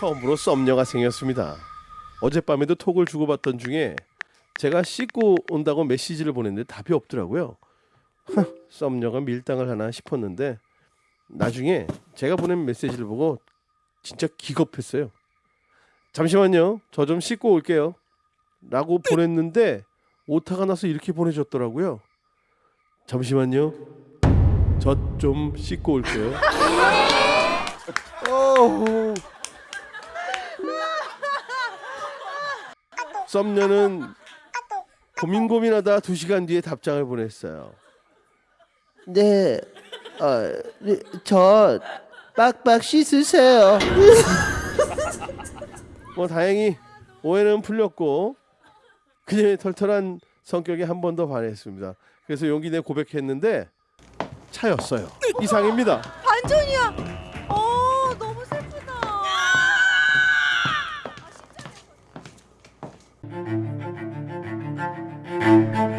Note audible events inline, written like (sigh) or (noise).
처음으로 썸녀가 생겼습니다. 어젯밤에도 톡을 주고받던 중에 제가 씻고 온다고 메시지를 보냈는데 답이 없더라고요. 하, 썸녀가 밀당을 하나 싶었는데 나중에 제가 보낸 메시지를 보고 진짜 기겁했어요. 잠시만요. 저 좀 씻고 올게요. 라고 보냈는데 오타가 나서 이렇게 보내줬더라고요. 잠시만요. 저 좀 씻고 올게요. (laughs) 어후. 썸녀는 고민 고민하다 두 시간 뒤에 답장을 보냈어요. 네, 어, 네, 저 빡빡 씻으세요. (laughs) 뭐 다행히 오해는 풀렸고 그녀의 털털한 성격에 한 번 더 반했습니다. 그래서 용기 내 고백했는데 차였어요. 이상입니다. 반전이야. Thank you.